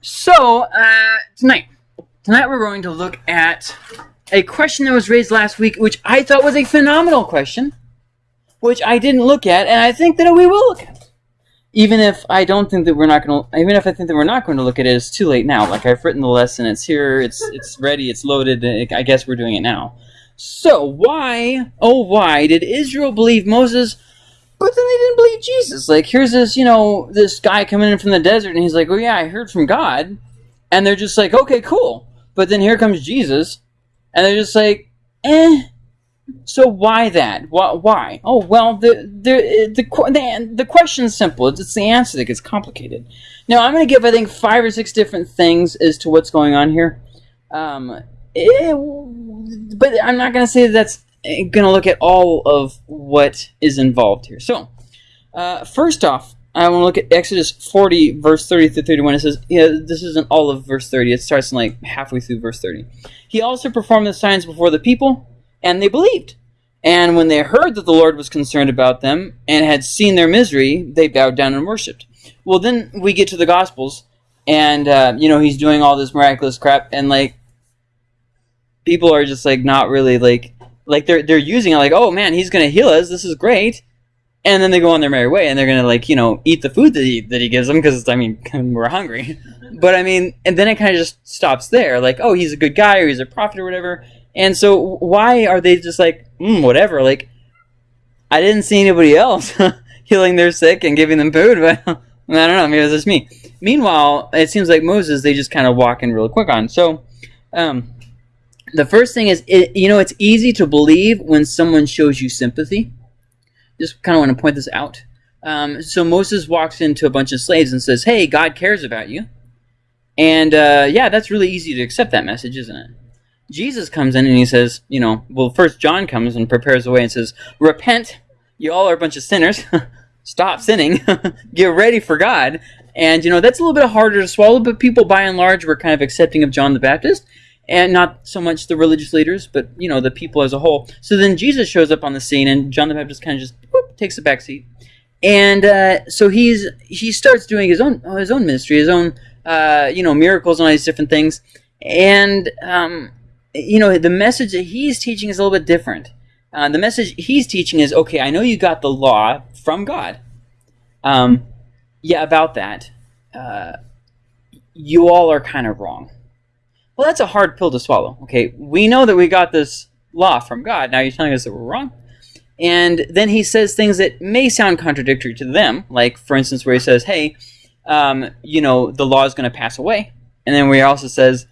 So, uh, tonight, tonight we're going to look at a question that was raised last week, which I thought was a phenomenal question, which I didn't look at, and I think that we will look at. Even if I don't think that we're not going to, even if I think that we're not going to look at it, it's too late now. Like I've written the lesson, it's here, it's it's ready, it's loaded. I guess we're doing it now. So why, oh why, did Israel believe Moses? But then they didn't believe Jesus. Like, here's this, you know, this guy coming in from the desert, and he's like, oh, yeah, I heard from God. And they're just like, okay, cool. But then here comes Jesus, and they're just like, eh. So why that? Why? why? Oh, well, the, the, the, the, the question's simple. It's, it's the answer that gets complicated. Now, I'm going to give, I think, five or six different things as to what's going on here. Um, it, but I'm not going to say that that's going to look at all of what is involved here. So, uh, first off, I want to look at Exodus 40, verse 30 through 31. It says, yeah, this isn't all of verse 30. It starts in like halfway through verse 30. He also performed the signs before the people, and they believed. And when they heard that the Lord was concerned about them and had seen their misery, they bowed down and worshipped. Well, then we get to the Gospels, and, uh, you know, he's doing all this miraculous crap, and, like, people are just, like, not really, like, like they're they're using it like, oh man, he's gonna heal us. This is great. And then they go on their merry way, and they're gonna like you know eat the food that he that he gives them because I mean we're hungry. But I mean, and then it kind of just stops there. Like, oh, he's a good guy, or he's a prophet, or whatever. And so why are they just like, mm, whatever? Like, I didn't see anybody else healing their sick and giving them food, but I don't know. Maybe it's just me. Meanwhile, it seems like Moses, they just kind of walk in real quick on. So, um, the first thing is, it, you know, it's easy to believe when someone shows you sympathy. Just kind of want to point this out. Um, so Moses walks into a bunch of slaves and says, hey, God cares about you. And uh, yeah, that's really easy to accept that message, isn't it? Jesus comes in and he says, you know, well, first John comes and prepares the way and says, repent, you all are a bunch of sinners. Stop sinning. Get ready for God. And, you know, that's a little bit harder to swallow, but people by and large were kind of accepting of John the Baptist and not so much the religious leaders, but you know the people as a whole. So then Jesus shows up on the scene, and John the Baptist kind of just whoop, takes a back seat, and uh, so he's he starts doing his own his own ministry, his own uh, you know miracles and all these different things, and um, you know the message that he's teaching is a little bit different. Uh, the message he's teaching is okay. I know you got the law from God. Um, yeah, about that. Uh, you all are kind of wrong well, that's a hard pill to swallow. Okay, we know that we got this law from God. Now you're telling us that we're wrong? And then he says things that may sound contradictory to them, like, for instance, where he says, hey, um, you know, the law is going to pass away. And then where he also says,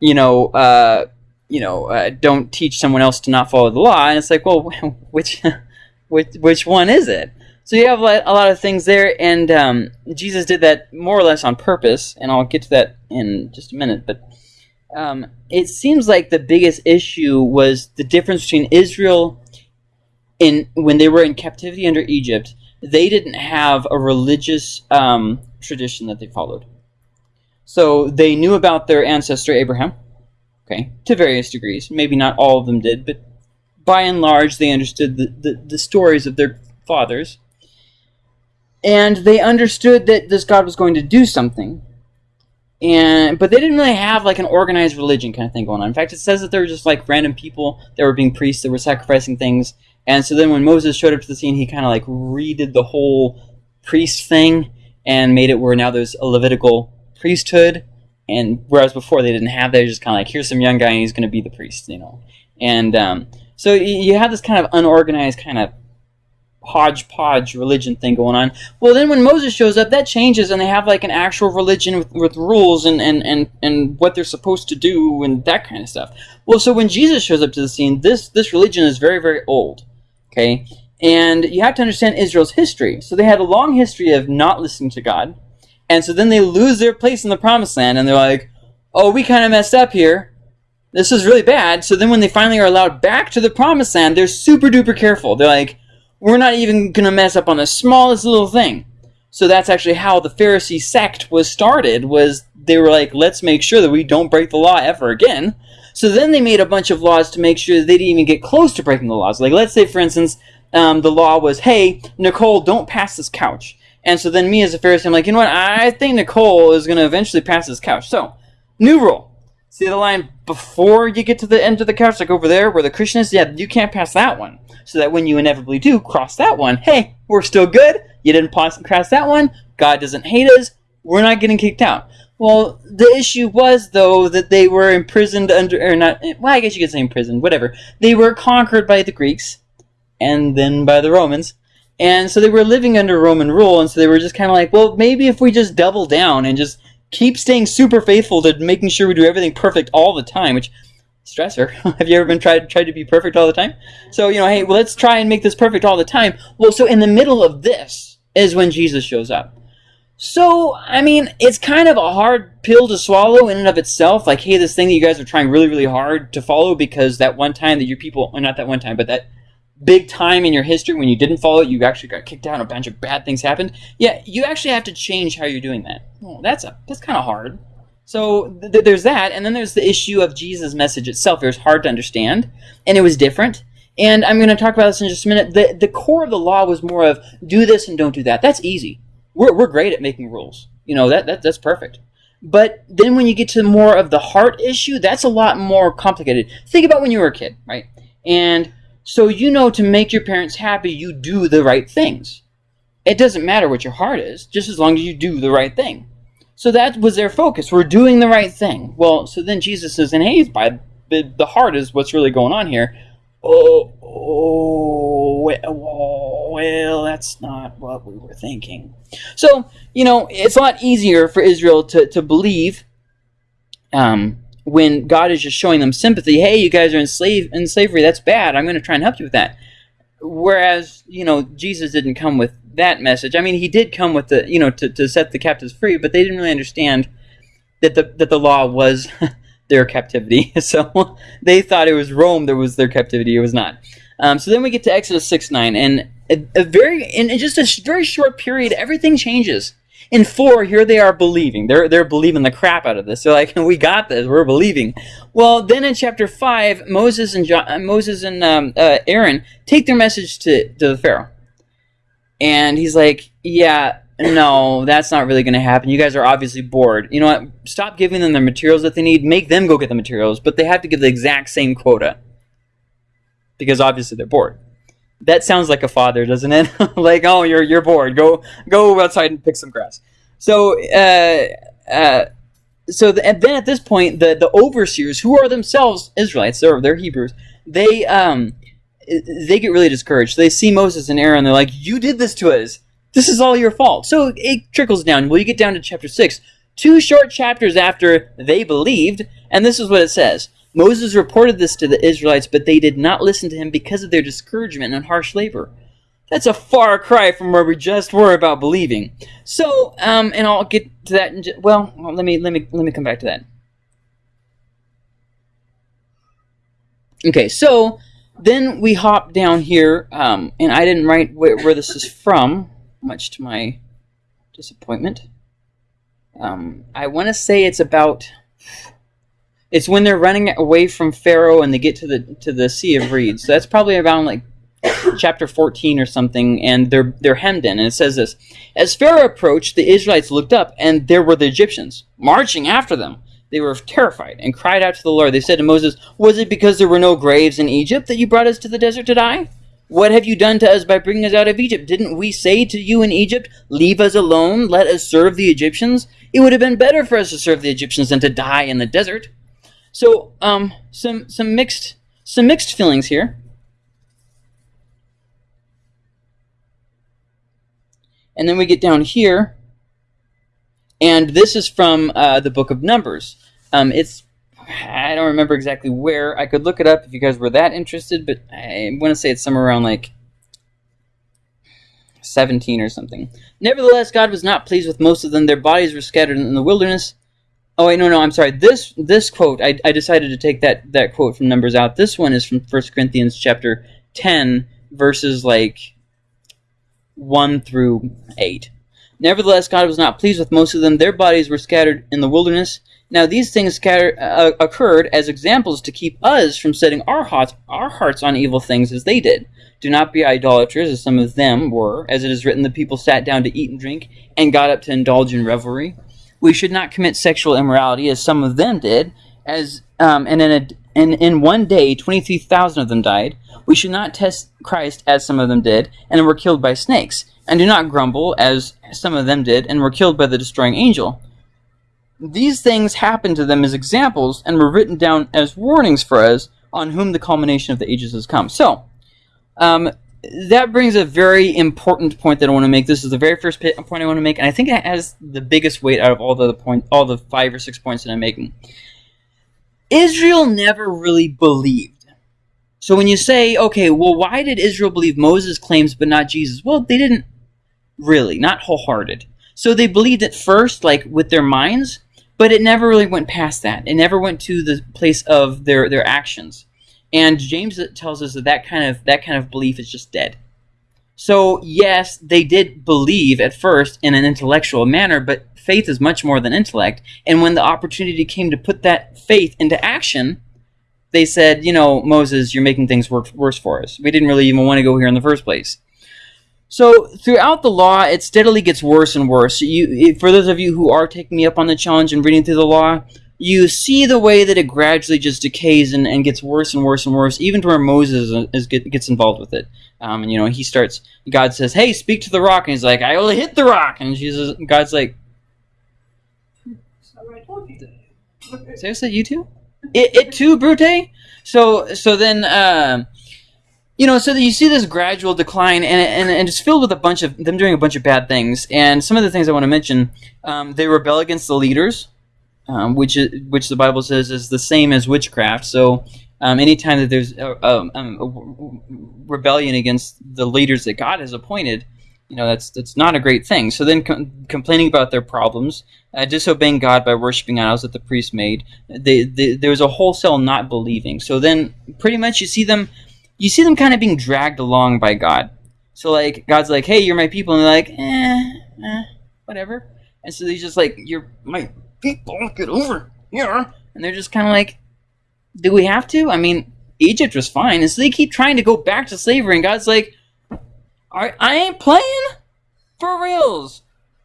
you know, uh, you know, uh, don't teach someone else to not follow the law. And it's like, well, which, which, which one is it? So you have a lot of things there, and um, Jesus did that more or less on purpose, and I'll get to that in just a minute. But um, it seems like the biggest issue was the difference between Israel in when they were in captivity under Egypt. They didn't have a religious um, tradition that they followed. So they knew about their ancestor Abraham, okay, to various degrees. Maybe not all of them did, but by and large they understood the, the, the stories of their fathers. And they understood that this God was going to do something and but they didn't really have like an organized religion kind of thing going on. In fact, it says that there were just like random people that were being priests that were sacrificing things. And so then when Moses showed up to the scene, he kind of like redid the whole priest thing and made it where now there's a Levitical priesthood. And whereas before they didn't have that, just kind of like, here's some young guy and he's going to be the priest, you know. And um, so you have this kind of unorganized kind of hodgepodge religion thing going on. Well, then when Moses shows up, that changes, and they have like an actual religion with, with rules and, and, and, and what they're supposed to do and that kind of stuff. Well, so when Jesus shows up to the scene, this, this religion is very, very old. Okay? And you have to understand Israel's history. So they had a long history of not listening to God. And so then they lose their place in the promised land, and they're like, oh, we kind of messed up here. This is really bad. So then when they finally are allowed back to the promised land, they're super duper careful. They're like, we're not even going to mess up on the smallest little thing. So that's actually how the Pharisee sect was started, was they were like, let's make sure that we don't break the law ever again. So then they made a bunch of laws to make sure that they didn't even get close to breaking the laws. Like, let's say, for instance, um, the law was, hey, Nicole, don't pass this couch. And so then me as a Pharisee, I'm like, you know what? I think Nicole is going to eventually pass this couch. So, new rule. See the line before you get to the end of the couch, like over there where the Christian is? Yeah, you can't pass that one. So that when you inevitably do cross that one, hey, we're still good. You didn't pass and cross that one. God doesn't hate us. We're not getting kicked out. Well, the issue was, though, that they were imprisoned under, or not, eh, well, I guess you could say imprisoned, whatever. They were conquered by the Greeks and then by the Romans. And so they were living under Roman rule, and so they were just kind of like, well, maybe if we just double down and just keep staying super faithful to making sure we do everything perfect all the time, which stressor. Have you ever been tried tried to be perfect all the time? So you know, hey, well, let's try and make this perfect all the time. Well, so in the middle of this is when Jesus shows up. So I mean, it's kind of a hard pill to swallow in and of itself. Like, hey, this thing that you guys are trying really, really hard to follow because that one time that your people, or not that one time, but that big time in your history when you didn't follow it, you actually got kicked out, and a bunch of bad things happened. Yeah, you actually have to change how you're doing that. Well, that's a that's kind of hard. So th- there's that, and then there's the issue of Jesus' message itself. It was hard to understand, and it was different. And I'm going to talk about this in just a minute. The the core of the law was more of do this and don't do that. That's easy. We're we're great at making rules. You know that, that that's perfect. But then when you get to more of the heart issue, that's a lot more complicated. Think about when you were a kid, right? And so you know to make your parents happy, you do the right things. It doesn't matter what your heart is, just as long as you do the right thing. So that was their focus. We're doing the right thing. Well, so then Jesus says, and hey, by the heart is what's really going on here. Oh, oh, well, that's not what we were thinking. So, you know, it's a lot easier for Israel to, to believe um, when God is just showing them sympathy, hey, you guys are in, slave, in slavery, that's bad. I'm going to try and help you with that. Whereas, you know, Jesus didn't come with that message. I mean, he did come with the, you know, to, to set the captives free, but they didn't really understand that the, that the law was their captivity. So they thought it was Rome that was their captivity. It was not. Um, so then we get to Exodus 6 9, and a, a very in just a very short period, everything changes. In four, here they are believing. They're they're believing the crap out of this. They're like, we got this. We're believing. Well, then in chapter five, Moses and John, uh, Moses and um, uh, Aaron take their message to to the Pharaoh, and he's like, yeah, no, that's not really going to happen. You guys are obviously bored. You know what? Stop giving them the materials that they need. Make them go get the materials, but they have to give the exact same quota because obviously they're bored. That sounds like a father, doesn't it? like, oh, you're you're bored. Go go outside and pick some grass. So, uh, uh, so the, and then at this point, the the overseers, who are themselves Israelites, they're they're Hebrews, they um they get really discouraged. They see Moses and Aaron, they're like, "You did this to us. This is all your fault." So it trickles down. Well, you get down to chapter six, two short chapters after they believed, and this is what it says. Moses reported this to the Israelites, but they did not listen to him because of their discouragement and harsh labor. That's a far cry from where we just were about believing. So, um, and I'll get to that. In well, let me let me let me come back to that. Okay, so then we hop down here, um, and I didn't write where, where, this is from, much to my disappointment. Um, I want to say it's about it's when they're running away from Pharaoh and they get to the to the Sea of Reeds. So that's probably around like chapter 14 or something, and they're they're hemmed in. And it says this: As Pharaoh approached, the Israelites looked up, and there were the Egyptians marching after them. They were terrified and cried out to the Lord. They said to Moses, "Was it because there were no graves in Egypt that you brought us to the desert to die?" What have you done to us by bringing us out of Egypt? Didn't we say to you in Egypt, Leave us alone, let us serve the Egyptians? It would have been better for us to serve the Egyptians than to die in the desert. So, um, some some mixed some mixed feelings here. And then we get down here, and this is from uh, the book of Numbers. Um, it's I don't remember exactly where. I could look it up if you guys were that interested, but I want to say it's somewhere around like 17 or something. Nevertheless, God was not pleased with most of them. Their bodies were scattered in the wilderness. Oh wait, no, no, I'm sorry. This this quote, I, I decided to take that that quote from Numbers out. This one is from First Corinthians chapter ten, verses like one through eight. Nevertheless, God was not pleased with most of them. Their bodies were scattered in the wilderness. Now these things scatter, uh, occurred as examples to keep us from setting our hearts, our hearts on evil things as they did. Do not be idolaters, as some of them were. As it is written, the people sat down to eat and drink, and got up to indulge in revelry. We should not commit sexual immorality, as some of them did. As um, and in a, and in one day, twenty-three thousand of them died. We should not test Christ, as some of them did, and were killed by snakes. And do not grumble, as some of them did, and were killed by the destroying angel. These things happened to them as examples, and were written down as warnings for us, on whom the culmination of the ages has come. So, um, that brings a very important point that I want to make. This is the very first point I want to make, and I think it has the biggest weight out of all the point, all the five or six points that I'm making. Israel never really believed. So when you say, okay, well, why did Israel believe Moses' claims but not Jesus? Well, they didn't really, not wholehearted. So they believed at first, like with their minds, but it never really went past that. It never went to the place of their their actions. And James tells us that that kind of that kind of belief is just dead. So yes, they did believe at first in an intellectual manner, but faith is much more than intellect. And when the opportunity came to put that faith into action, they said, you know, Moses, you're making things work worse for us. We didn't really even want to go here in the first place. So throughout the law, it steadily gets worse and worse. You, for those of you who are taking me up on the challenge and reading through the law, you see the way that it gradually just decays and, and gets worse and worse and worse, even to where Moses is, gets involved with it. Um, and you know, he starts. God says, "Hey, speak to the rock," and he's like, "I only hit the rock," and Jesus, God's like, "Seriously, you too? It, it too, Brute?" So, so then. Uh, you know, so that you see this gradual decline, and, and, and it's filled with a bunch of them doing a bunch of bad things. And some of the things I want to mention, um, they rebel against the leaders um, which is, which the Bible says is the same as witchcraft. So um, anytime that there's a, a, a, rebellion against the leaders that God has appointed, you know that's that's not a great thing. So then com complaining about their problems, uh, disobeying God by worshiping idols that the priest made, they, they, there was a wholesale not believing. So then pretty much you see them, you see them kind of being dragged along by God. So like God's like, hey, you're my people, and they're like, eh, eh whatever. And so he's just like, you're my people get over here. And they're just kind of like, do we have to? I mean, Egypt was fine. And so they keep trying to go back to slavery. And God's like, I, I ain't playing for reals.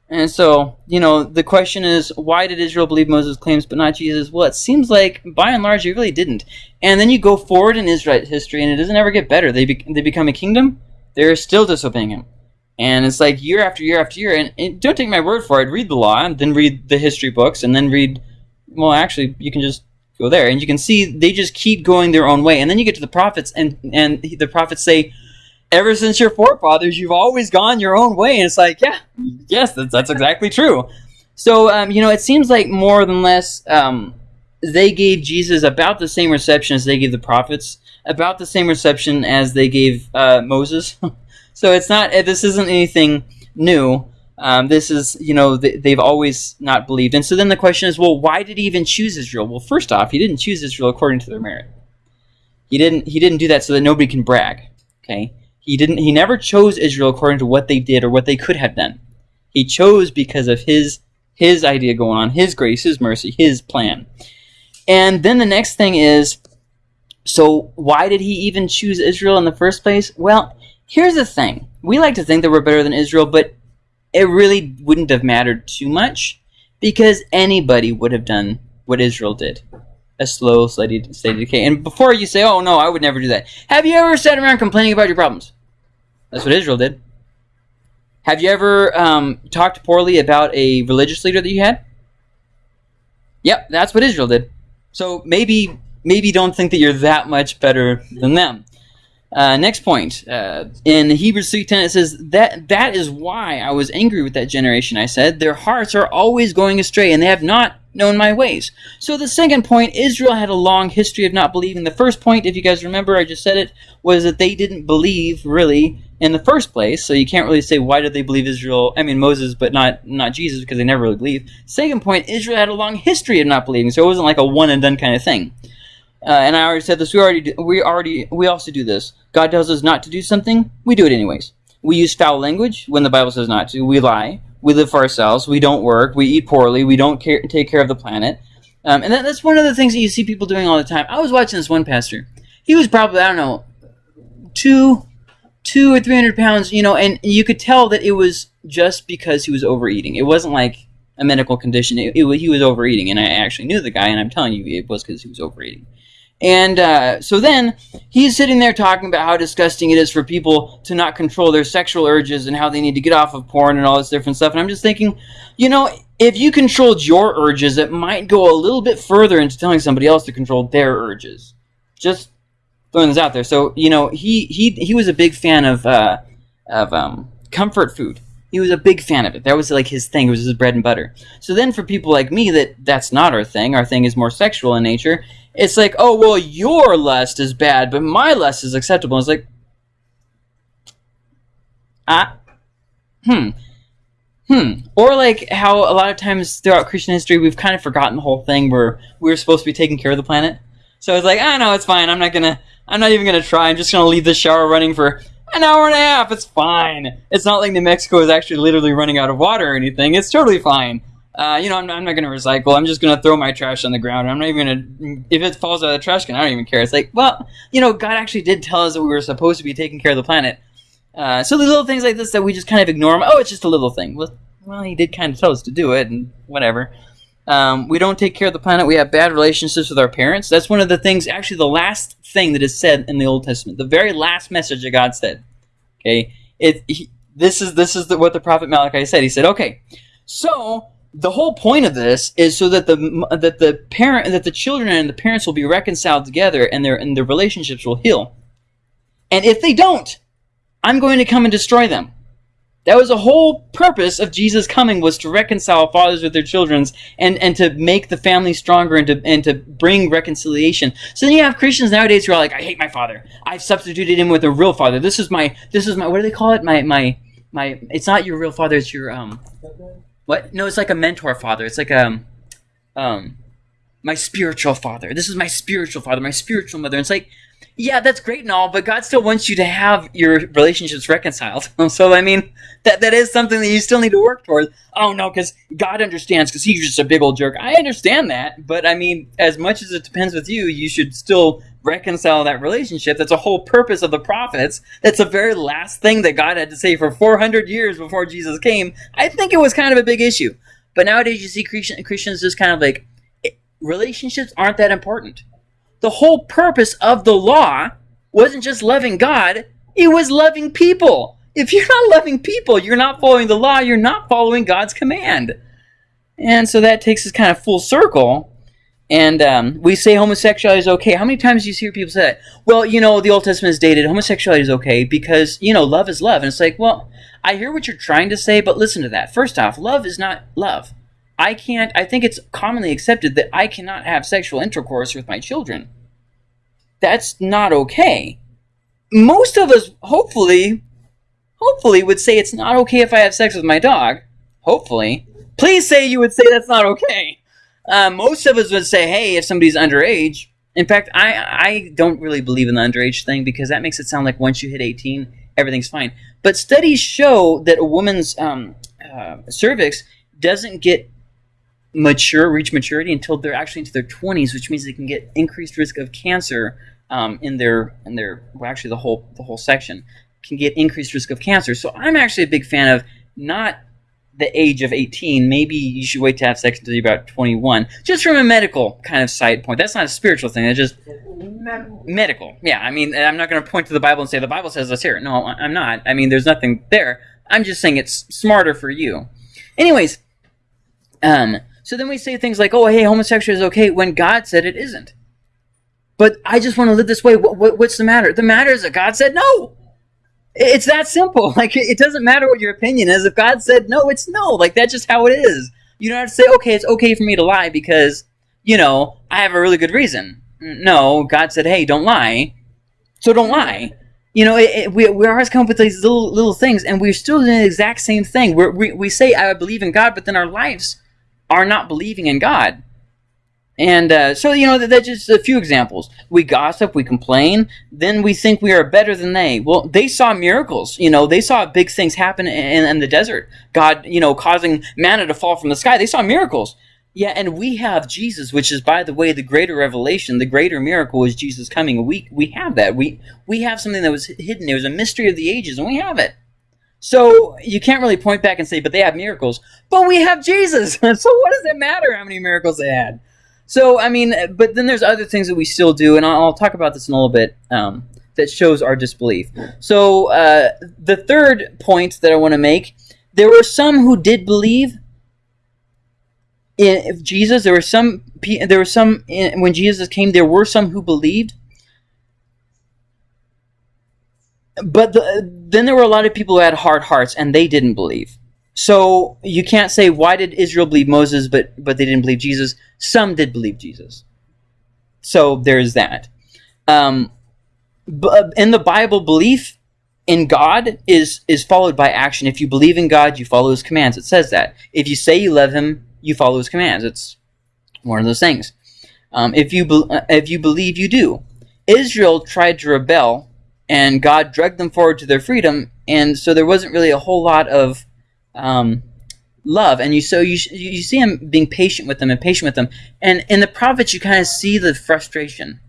And so, you know, the question is, why did Israel believe Moses' claims but not Jesus? Well, it seems like, by and large, it really didn't. And then you go forward in Israel history, and it doesn't ever get better. They, be they become a kingdom, they're still disobeying him. And it's like year after year after year. And, and, don't take my word for it. Read the law, and then read the history books, and then read. Well, actually, you can just go there, and you can see they just keep going their own way. And then you get to the prophets, and and the prophets say, "Ever since your forefathers, you've always gone your own way." And it's like, yeah, yes, that's that's exactly true. So um, you know, it seems like more than less um, they gave Jesus about the same reception as they gave the prophets, about the same reception as they gave uh, Moses. So it's not. Eh, this isn't anything new. Um, this is, you know, they've always not believed. And so then the question is, well, why did he even choose Israel? Well, first off, he didn't choose Israel according to their merit. He didn't. He didn't do that so that nobody can brag. Okay. He didn't. He never chose Israel according to what they did or what they could have done. He chose because of his his idea going on, his grace, his mercy, his plan. And then the next thing is, so why did he even choose Israel in the first place? Well, Here's the thing. We like to think that we're better than Israel, but it really wouldn't have mattered too much because anybody would have done what Israel did. A slow, steady, steady decay. And before you say, oh no, I would never do that. Have you ever sat around complaining about your problems? That's what Israel did. Have you ever um, talked poorly about a religious leader that you had? Yep, that's what Israel did. So maybe maybe don't think that you're that much better than them. Uh, next point. Uh, in Hebrews 3.10 it says, that, that is why I was angry with that generation, I said. Their hearts are always going astray, and they have not known my ways. So the second point, Israel had a long history of not believing. The first point, if you guys remember, I just said it, was that they didn't believe, really, in the first place. So you can't really say, why did they believe Israel? I mean, Moses, but not, not Jesus, because they never really believed. Second point, Israel had a long history of not believing, so it wasn't like a one-and-done kind of thing. Uh, and I already said this. We already do, we already we also do this. God tells us not to do something, we do it anyways. We use foul language when the Bible says not to. We lie. we live for ourselves, we don't work, we eat poorly, we don't care, take care of the planet. Um, and that, that's one of the things that you see people doing all the time. I was watching this one pastor. He was probably, I don't know, two, two or three hundred pounds, you know, and you could tell that it was just because he was overeating. It wasn't like a medical condition. It, it, he was overeating, and I actually knew the guy, and I'm telling you, it was because he was overeating. And uh, so then he's sitting there talking about how disgusting it is for people to not control their sexual urges and how they need to get off of porn and all this different stuff. And I'm just thinking, you know, if you controlled your urges, it might go a little bit further into telling somebody else to control their urges. Just throwing this out there. So you know, he he he was a big fan of uh, of um, comfort food. He was a big fan of it. That was like his thing. It was his bread and butter. So then, for people like me, that that's not our thing. Our thing is more sexual in nature it's like, oh well, your lust is bad, but my lust is acceptable. It's like, ah, hmm, hmm. Or like how a lot of times throughout Christian history we've kind of forgotten the whole thing where we were supposed to be taking care of the planet. So it's like, ah, know it's fine. I'm not gonna, I'm not even gonna try. I'm just gonna leave the shower running for an hour and a half. It's fine. It's not like New Mexico is actually literally running out of water or anything. It's totally fine uh, you know, I'm, I'm not going to recycle. I'm just going to throw my trash on the ground. I'm not even going to, if it falls out of the trash can, I don't even care. It's like, well, you know, God actually did tell us that we were supposed to be taking care of the planet. Uh, so the little things like this that we just kind of ignore. Oh, it's just a little thing. Well, well, he did kind of tell us to do it, and whatever. Um, we don't take care of the planet. We have bad relationships with our parents. That's one of the things, actually, the last thing that is said in the Old Testament, the very last message that God said. Okay, it. He, this is this is the, what the prophet Malachi said. He said, "Okay, so the whole point of this is so that the that the parent that the children and the parents will be reconciled together and their and their relationships will heal. And if they don't, I'm going to come and destroy them. That was the whole purpose of Jesus coming was to reconcile fathers with their children and, and to make the family stronger and to and to bring reconciliation. So then you have Christians nowadays who are like, I hate my father. I've substituted him with a real father. This is my this is my what do they call it? My my my it's not your real father, it's your um what? No, it's like a mentor father. It's like um, um, my spiritual father. This is my spiritual father, my spiritual mother. And it's like, yeah, that's great and all, but God still wants you to have your relationships reconciled. so I mean, that that is something that you still need to work towards. Oh no, because God understands, because He's just a big old jerk. I understand that, but I mean, as much as it depends with you, you should still reconcile that relationship. That's a whole purpose of the prophets. That's the very last thing that God had to say for 400 years before Jesus came. I think it was kind of a big issue. But nowadays you see Christian, Christians just kind of like, relationships aren't that important. The whole purpose of the law wasn't just loving God, it was loving people. If you're not loving people, you're not following the law, you're not following God's command. And so that takes us kind of full circle and um, we say homosexuality is okay. How many times do you hear people say that? Well, you know, the Old Testament is dated. Homosexuality is okay because, you know, love is love. And it's like, well, I hear what you're trying to say, but listen to that. First off, love is not love. I can't, I think it's commonly accepted that I cannot have sexual intercourse with my children. That's not okay. Most of us, hopefully, hopefully would say it's not okay if I have sex with my dog. Hopefully. Please say you would say that's not okay. Uh, most of us would say, hey, if somebody's underage. In fact, I I don't really believe in the underage thing because that makes it sound like once you hit 18, everything's fine. But studies show that a woman's um, uh, cervix doesn't get mature, reach maturity until they're actually into their 20s, which means they can get increased risk of cancer um, in their in their well, actually the whole the whole section can get increased risk of cancer. So I'm actually a big fan of not the age of 18, maybe you should wait to have sex until you're about 21. Just from a medical kind of side point. That's not a spiritual thing. It's just medical. medical. Yeah, I mean, I'm not going to point to the Bible and say the Bible says this here. No, I'm not. I mean, there's nothing there. I'm just saying it's smarter for you. Anyways, um, so then we say things like, "Oh, hey, homosexuality is okay," when God said it isn't. But I just want to live this way. What, what, what's the matter? The matter is that God said no. It's that simple. Like it doesn't matter what your opinion is. If God said no, it's no. Like that's just how it is. You don't have to say, okay, it's okay for me to lie because you know I have a really good reason. No, God said, hey, don't lie, so don't mm-hmm. lie. You know, it, it, we we always come up with these little little things, and we're still doing the exact same thing. We're, we we say I believe in God, but then our lives are not believing in God. And uh, so, you know, that, that's just a few examples. We gossip, we complain, then we think we are better than they. Well, they saw miracles. You know, they saw big things happen in, in the desert. God, you know, causing manna to fall from the sky. They saw miracles. Yeah, and we have Jesus, which is, by the way, the greater revelation, the greater miracle is Jesus coming. We we have that. We we have something that was hidden. It was a mystery of the ages, and we have it. So you can't really point back and say, but they have miracles. But we have Jesus. so what does it matter how many miracles they had? So I mean, but then there's other things that we still do, and I'll, talk about this in a little bit. Um, that shows our disbelief. So uh, the third point that I want to make: there were some who did believe in Jesus. There were some. There were some when Jesus came. There were some who believed, but the, then there were a lot of people who had hard hearts, and they didn't believe. So you can't say why did Israel believe Moses, but but they didn't believe Jesus. Some did believe Jesus. So there's that. Um, in the Bible, belief in God is is followed by action. If you believe in God, you follow His commands. It says that. If you say you love Him, you follow His commands. It's one of those things. Um, if you be, if you believe, you do. Israel tried to rebel, and God dragged them forward to their freedom, and so there wasn't really a whole lot of um, love, and you so you you see him being patient with them and patient with them, and in the prophets you kind of see the frustration.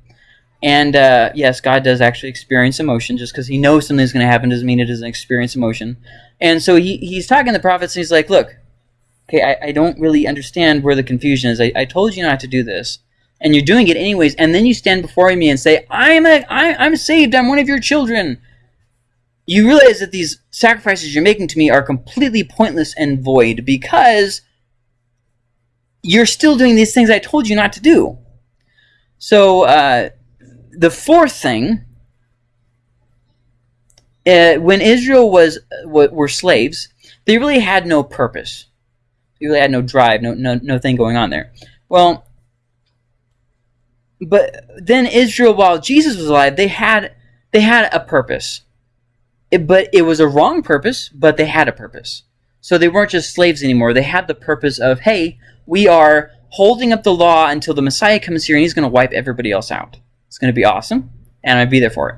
And uh, yes, God does actually experience emotion. Just because He knows something's going to happen doesn't mean it doesn't experience emotion. And so he, he's talking to the prophets, and he's like, "Look, okay, I, I don't really understand where the confusion is. I, I told you not to do this, and you're doing it anyways. And then you stand before me and say, I'm a, I, I'm saved. I'm one of your children you realize that these sacrifices you're making to me are completely pointless and void because you're still doing these things I told you not to do. So uh, the fourth thing, uh, when Israel was were slaves, they really had no purpose. They really had no drive, no no no thing going on there. Well, but then Israel, while Jesus was alive, they had they had a purpose it, but it was a wrong purpose, but they had a purpose. So they weren't just slaves anymore. They had the purpose of, hey, we are holding up the law until the Messiah comes here and he's going to wipe everybody else out. It's going to be awesome, and I'd be there for it.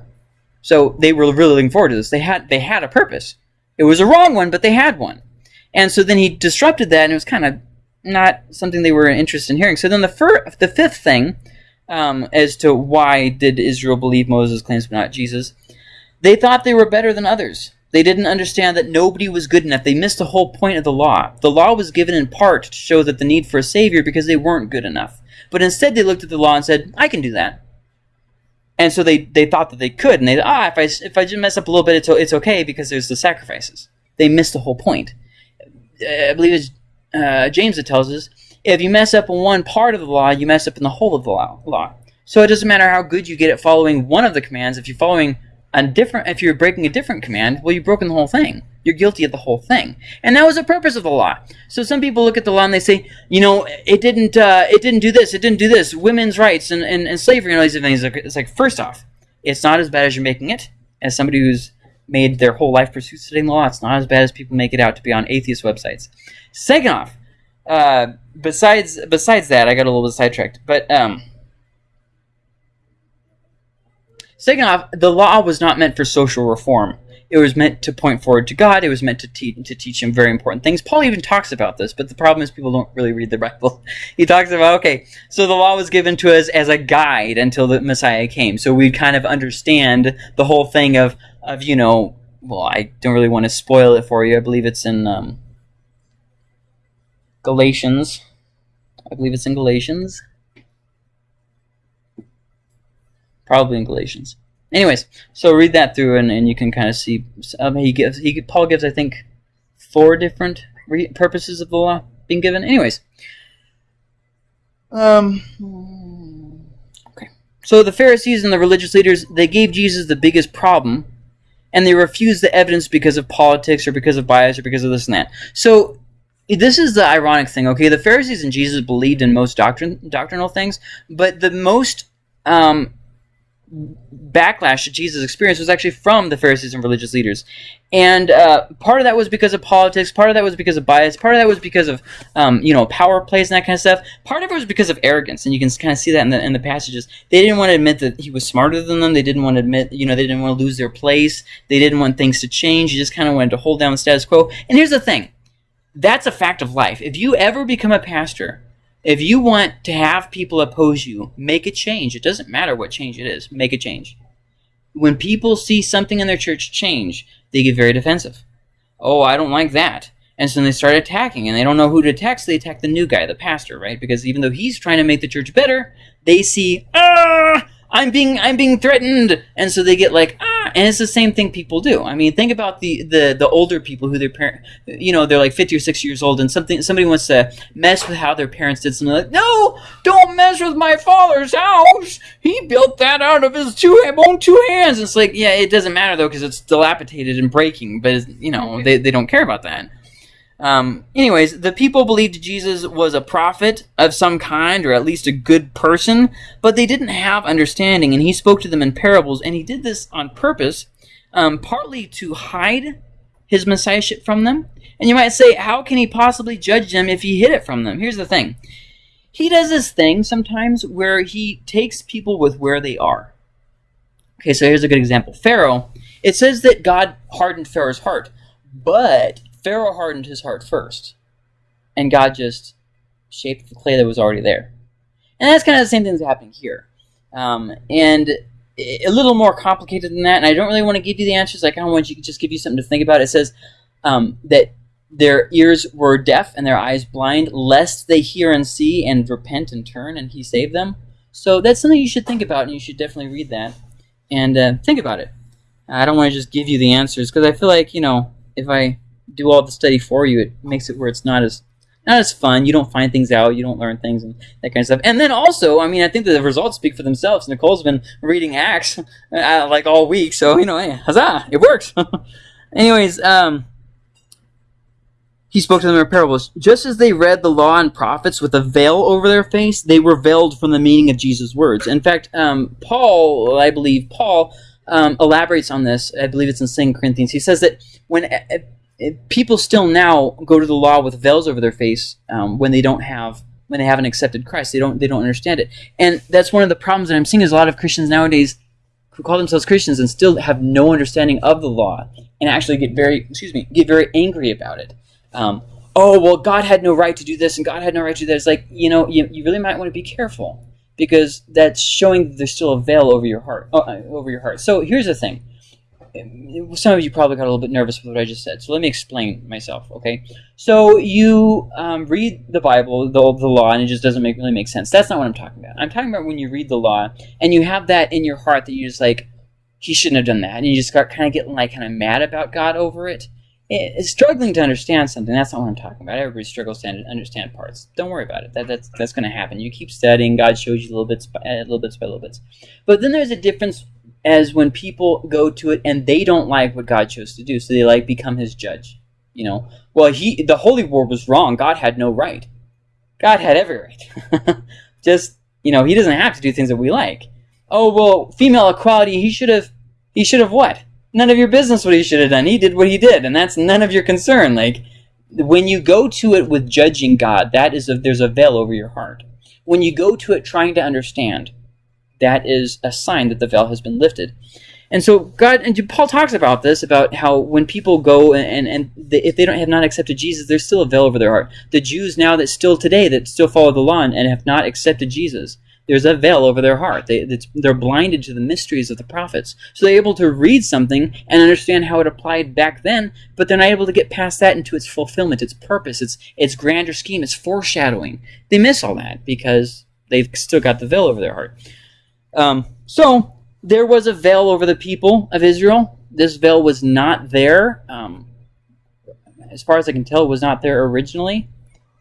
So they were really looking forward to this. They had they had a purpose. It was a wrong one, but they had one. And so then he disrupted that, and it was kind of not something they were interested in hearing. So then the fir- the fifth thing, um, as to why did Israel believe Moses' claims but not Jesus, they thought they were better than others. They didn't understand that nobody was good enough. They missed the whole point of the law. The law was given in part to show that the need for a savior because they weren't good enough. But instead they looked at the law and said, I can do that. And so they, they thought that they could, and they ah, if I if I just mess up a little bit, it's it's okay because there's the sacrifices. They missed the whole point. I believe it's uh, James that tells us if you mess up in one part of the law, you mess up in the whole of the law. So it doesn't matter how good you get at following one of the commands. If you're following a different if you're breaking a different command, well you've broken the whole thing. You're guilty of the whole thing. And that was the purpose of the law. So some people look at the law and they say, you know, it didn't uh, it didn't do this, it didn't do this, women's rights and, and, and slavery and all these things. It's like first off, it's not as bad as you're making it. As somebody who's made their whole life pursue studying the law, it's not as bad as people make it out to be on atheist websites. Second off, uh, besides besides that, I got a little bit sidetracked. But um Second off, the law was not meant for social reform. It was meant to point forward to God. It was meant to, te- to teach him very important things. Paul even talks about this, but the problem is people don't really read the Bible. He talks about, okay, so the law was given to us as a guide until the Messiah came. So we kind of understand the whole thing of, of you know, well, I don't really want to spoil it for you. I believe it's in um, Galatians. I believe it's in Galatians. Probably in Galatians. Anyways, so read that through, and, and you can kind of see. Um, he gives he Paul gives I think four different purposes of the law being given. Anyways, um, okay. So the Pharisees and the religious leaders they gave Jesus the biggest problem, and they refused the evidence because of politics or because of bias or because of this and that. So this is the ironic thing. Okay, the Pharisees and Jesus believed in most doctrine doctrinal things, but the most um, backlash that Jesus experienced was actually from the Pharisees and religious leaders. And uh, part of that was because of politics. Part of that was because of bias. Part of that was because of um, you know power plays and that kind of stuff. Part of it was because of arrogance, and you can kind of see that in the in the passages. They didn't want to admit that he was smarter than them. They didn't want to admit you know they didn't want to lose their place. They didn't want things to change. You just kind of wanted to hold down the status quo. And here's the thing, that's a fact of life. If you ever become a pastor, if you want to have people oppose you, make a change. It doesn't matter what change it is. Make a change. When people see something in their church change they get very defensive. Oh, I don't like that. And so they start attacking, and they don't know who to attack, so they attack the new guy, the pastor, right? Because even though he's trying to make the church better, they see, ah, I'm being I'm being threatened, and so they get like ah, and it's the same thing people do. I mean, think about the the the older people who their parent, you know, they're like fifty or sixty years old, and something somebody wants to mess with how their parents did something. Like, no, don't mess with my father's house. He built that out of his two own two hands. It's like, yeah, it doesn't matter though because it's dilapidated and breaking, but you know they they don't care about that. Um, anyways, the people believed Jesus was a prophet of some kind, or at least a good person, but they didn't have understanding, and he spoke to them in parables, and he did this on purpose, um, partly to hide his messiahship from them. And you might say, how can he possibly judge them if he hid it from them? Here's the thing. He does this thing sometimes where he takes people with where they are. Okay, so here's a good example. Pharaoh, it says that God hardened Pharaoh's heart, but Pharaoh hardened his heart first, and God just shaped the clay that was already there. And that's kind of the same thing that's happening here. Um, and a little more complicated than that, and I don't really want to give you the answers. I kind of want you to just give you something to think about. It says um, that their ears were deaf and their eyes blind, lest they hear and see and repent and turn, and he saved them. So that's something you should think about, and you should definitely read that and uh, think about it. I don't want to just give you the answers because I feel like you know if I do all the study for you, it makes it where it's not as not as fun. You don't find things out. You don't learn things and that kind of stuff. And then also, I mean, I think that the results speak for themselves. Nicole's been reading Acts uh, like all week, so you know, hey, huzzah, it works. Anyways, um, he spoke to them in parables. Just as they read the law and prophets with a veil over their face, they were veiled from the meaning of Jesus' words. In fact, um, Paul, I believe, Paul um, elaborates on this. I believe it's in 2 Corinthians. He says that when people still now go to the law with veils over their face um, when they don't have when they haven't accepted Christ. They don't they don't understand it, and that's one of the problems that I'm seeing is a lot of Christians nowadays who call themselves Christians and still have no understanding of the law and actually get very excuse me get very angry about it. Um, oh well, God had no right to do this and God had no right to do that. It's like you know you, you really might want to be careful because that's showing that there's still a veil over your heart uh, over your heart. So here's the thing some of you probably got a little bit nervous with what I just said, so let me explain myself, okay? So you um, read the Bible, the, the law, and it just doesn't make, really make sense. That's not what I'm talking about. I'm talking about when you read the law, and you have that in your heart that you just like, he shouldn't have done that, and you just got kind of getting like kind of mad about God over it. It's struggling to understand something. That's not what I'm talking about. Everybody struggles to understand parts. Don't worry about it. That, that's that's going to happen. You keep studying. God shows you little bits, by, little bits by little bits. But then there's a difference as when people go to it and they don't like what God chose to do, so they like become His judge. You know, well, he the holy war was wrong. God had no right. God had every right. Just you know, He doesn't have to do things that we like. Oh well, female equality. He should have. He should have what? None of your business what he should have done. He did what he did, and that's none of your concern. Like when you go to it with judging God, that is a, there's a veil over your heart. When you go to it trying to understand, that is a sign that the veil has been lifted. And so God and Paul talks about this about how when people go and and if they don't have not accepted Jesus, there's still a veil over their heart. The Jews now that still today that still follow the law and have not accepted Jesus, there's a veil over their heart. They they're blinded to the mysteries of the prophets, so they're able to read something and understand how it applied back then, but they're not able to get past that into its fulfillment, its purpose, its its grander scheme, its foreshadowing. They miss all that because they've still got the veil over their heart. Um, so there was a veil over the people of Israel. This veil was not there, um, as far as I can tell, was not there originally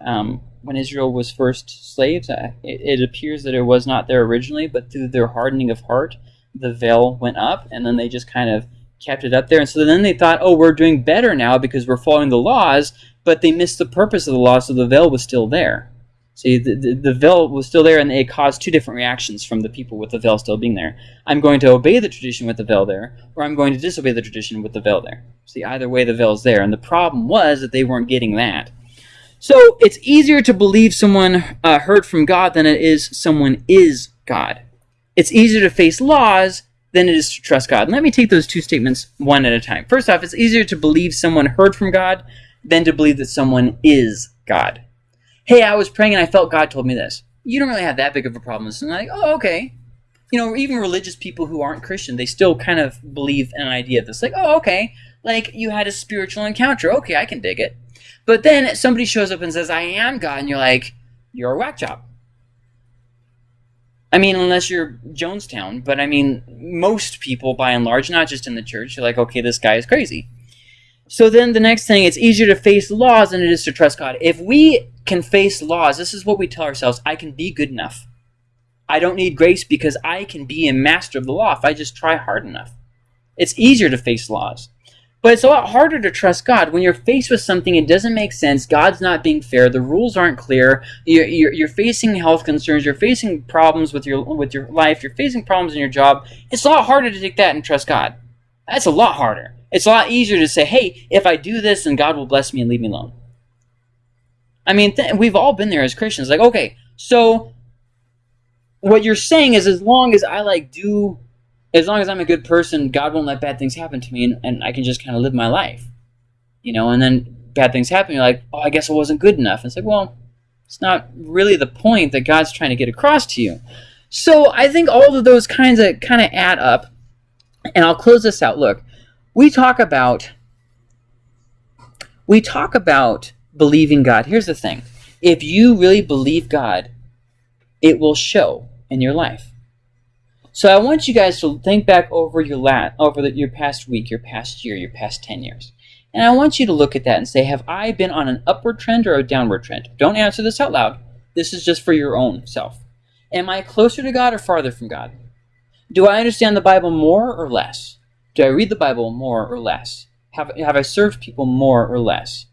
um, when Israel was first slaves. Uh, it, it, appears that it was not there originally, but through their hardening of heart, the veil went up, and then they just kind of kept it up there. And so then they thought, oh, we're doing better now because we're following the laws, but they missed the purpose of the law, so the veil was still there. See, the, the, the veil was still there, and it caused two different reactions from the people with the veil still being there. I'm going to obey the tradition with the veil there, or I'm going to disobey the tradition with the veil there. See, either way, the veil is there. And the problem was that they weren't getting that. So it's easier to believe someone uh, heard from God than it is someone is God. It's easier to face laws than it is to trust God. And let me take those two statements one at a time. First off, it's easier to believe someone heard from God than to believe that someone is God hey, I was praying and I felt God told me this. You don't really have that big of a problem. And like, oh, okay. You know, even religious people who aren't Christian, they still kind of believe in an idea that's like, oh, okay. Like you had a spiritual encounter. Okay, I can dig it. But then somebody shows up and says, I am God, and you're like, you're a whack job. I mean, unless you're Jonestown, but I mean, most people, by and large, not just in the church, you're like, okay, this guy is crazy. So then the next thing, it's easier to face laws than it is to trust God. If we can face laws, this is what we tell ourselves I can be good enough. I don't need grace because I can be a master of the law if I just try hard enough. It's easier to face laws. But it's a lot harder to trust God when you're faced with something it doesn't make sense. God's not being fair. The rules aren't clear. You're, you're, you're, facing health concerns. You're facing problems with your with your life. You're facing problems in your job. It's a lot harder to take that and trust God. That's a lot harder. It's a lot easier to say, hey, if I do this, then God will bless me and leave me alone. I mean, we've all been there as Christians. Like, okay, so what you're saying is as long as I, like, do, as long as I'm a good person, God won't let bad things happen to me and, and I can just kind of live my life. You know, and then bad things happen, you're like, oh, I guess I wasn't good enough. It's like, well, it's not really the point that God's trying to get across to you. So I think all of those kinds of kind of add up. And I'll close this out. Look, we talk about we talk about believing God. Here's the thing. If you really believe God, it will show in your life. So I want you guys to think back over your lat over the, your past week, your past year, your past 10 years. And I want you to look at that and say, have I been on an upward trend or a downward trend? Don't answer this out loud. This is just for your own self. Am I closer to God or farther from God? Do I understand the Bible more or less? Do I read the Bible more or less? Have, have I served people more or less?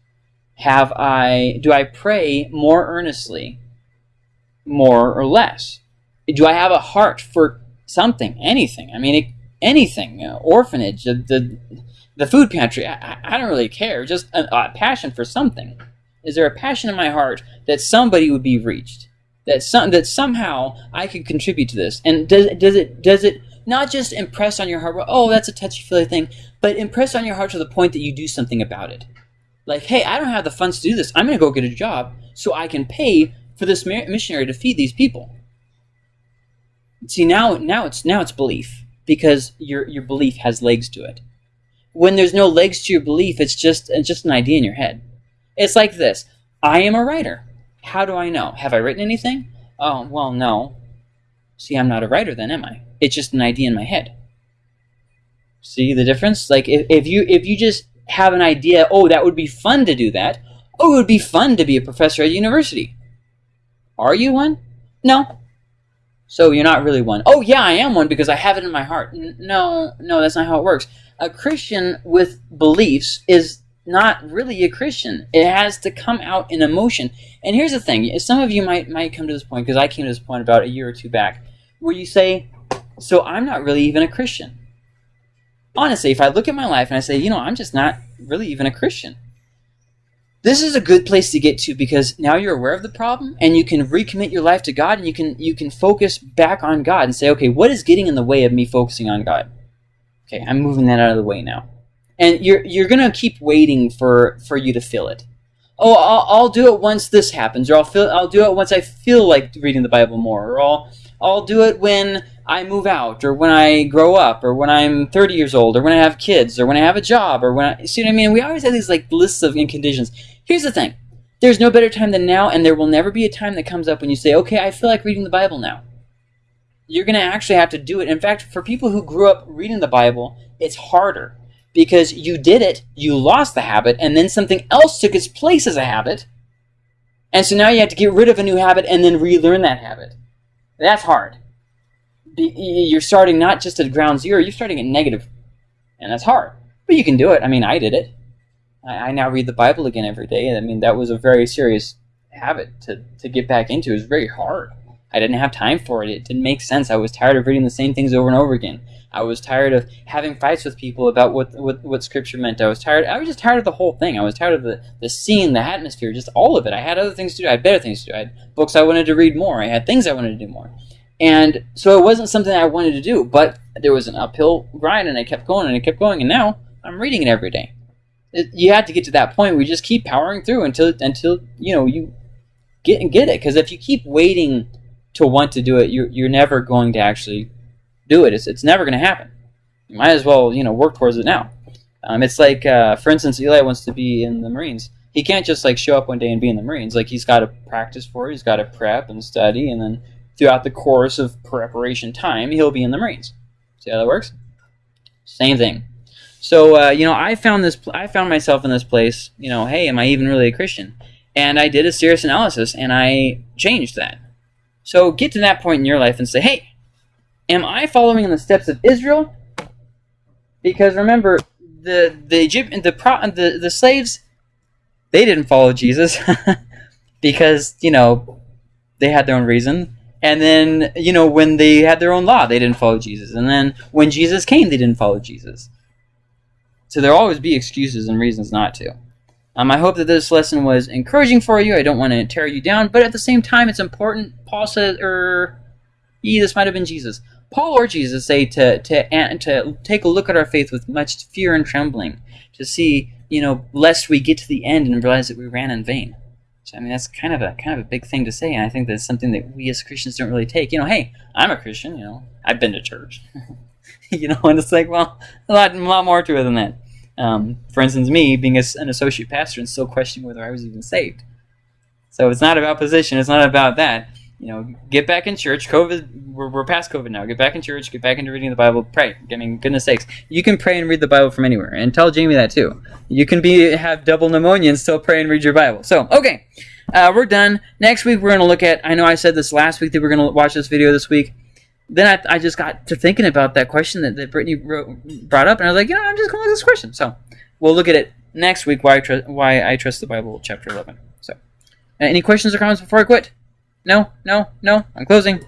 Have I, do I pray more earnestly, more or less? Do I have a heart for something, anything? I mean, it, anything, uh, orphanage, the, the, the food pantry, I, I don't really care. Just a, a passion for something. Is there a passion in my heart that somebody would be reached? That some that somehow I could contribute to this? And does does it does it not just impress on your heart, oh, that's a touchy-feely thing, but impress on your heart to the point that you do something about it. Like, hey, I don't have the funds to do this. I'm going to go get a job so I can pay for this missionary to feed these people. See, now, now it's now it's belief because your your belief has legs to it. When there's no legs to your belief, it's just it's just an idea in your head. It's like this: I am a writer. How do I know? Have I written anything? Oh, well, no. See, I'm not a writer then, am I? It's just an idea in my head. See the difference? Like if, if you if you just have an idea, oh, that would be fun to do that. Oh, it would be fun to be a professor at a university. Are you one? No. So you're not really one. Oh, yeah, I am one because I have it in my heart. N no, no, that's not how it works. A Christian with beliefs is not really a Christian. It has to come out in emotion. And here's the thing. Some of you might, might come to this point, because I came to this point about a year or two back, where you say, so I'm not really even a Christian. Honestly, if I look at my life and I say, you know, I'm just not really even a Christian. This is a good place to get to because now you're aware of the problem and you can recommit your life to God and you can you can focus back on God and say, okay, what is getting in the way of me focusing on God? Okay, I'm moving that out of the way now. And you're you're gonna keep waiting for for you to feel it. Oh, I'll, I'll do it once this happens, or I'll feel I'll do it once I feel like reading the Bible more, or I'll I'll do it when I move out, or when I grow up, or when I'm 30 years old, or when I have kids, or when I have a job, or when I, see what I mean? We always have these like lists of conditions. Here's the thing. There's no better time than now, and there will never be a time that comes up when you say, okay, I feel like reading the Bible now. You're going to actually have to do it. In fact, for people who grew up reading the Bible, it's harder because you did it, you lost the habit, and then something else took its place as a habit. And so now you have to get rid of a new habit and then relearn that habit. That's hard. You're starting not just at ground zero, you're starting at negative. And that's hard. But you can do it. I mean, I did it. I, now read the Bible again every day. I mean, that was a very serious habit to, to get back into. It was very hard. I didn't have time for it. It didn't make sense. I was tired of reading the same things over and over again. I was tired of having fights with people about what, what, what scripture meant. I was tired. I was just tired of the whole thing. I was tired of the, the scene, the atmosphere, just all of it. I had other things to do. I had better things to do. I had books I wanted to read more. I had things I wanted to do more. And so it wasn't something I wanted to do, but there was an uphill grind and I kept going and I kept going and now I'm reading it every day. It, you had to get to that point you just keep powering through until until you know you get and get it because if you keep waiting to want to do it, you're, you're never going to actually do it. It's, it's never going to happen. You might as well, you know, work towards it now. Um, it's like, uh, for instance, Eli wants to be in the Marines. He can't just like show up one day and be in the Marines. Like he's got to practice for it. He's got to prep and study, and then throughout the course of preparation time, he'll be in the Marines. See how that works? Same thing. So uh, you know, I found this. I found myself in this place. You know, hey, am I even really a Christian? And I did a serious analysis, and I changed that. So get to that point in your life and say, hey, am I following in the steps of Israel? Because remember, the the Egypt, the pro, the the slaves, they didn't follow Jesus because you know they had their own reason. And then you know when they had their own law, they didn't follow Jesus. And then when Jesus came, they didn't follow Jesus. So there'll always be excuses and reasons not to. Um, I hope that this lesson was encouraging for you. I don't want to tear you down, but at the same time, it's important. Paul says, or er, yeah, this might have been Jesus. Paul or Jesus say to to to take a look at our faith with much fear and trembling, to see, you know, lest we get to the end and realize that we ran in vain. So I mean, that's kind of a kind of a big thing to say, and I think that's something that we as Christians don't really take. You know, hey, I'm a Christian. You know, I've been to church. you know, and it's like, well, a lot, a lot more to it than that. Um, for instance, me being an associate pastor and still questioning whether I was even saved. So it's not about position. It's not about that. You know, get back in church. COVID, we're, we're past COVID now. Get back in church. Get back into reading the Bible. Pray. I mean, goodness sakes, you can pray and read the Bible from anywhere. And tell Jamie that too. You can be have double pneumonia and still pray and read your Bible. So okay, uh, we're done. Next week we're going to look at. I know I said this last week that we're going to watch this video this week then I, I just got to thinking about that question that, that Brittany wrote, brought up, and I was like, you know, I'm just to look at this question. So we'll look at it next week. Why I trust why I trust the Bible, chapter 11. So, uh, any questions or comments before I quit? No, no, no. I'm closing.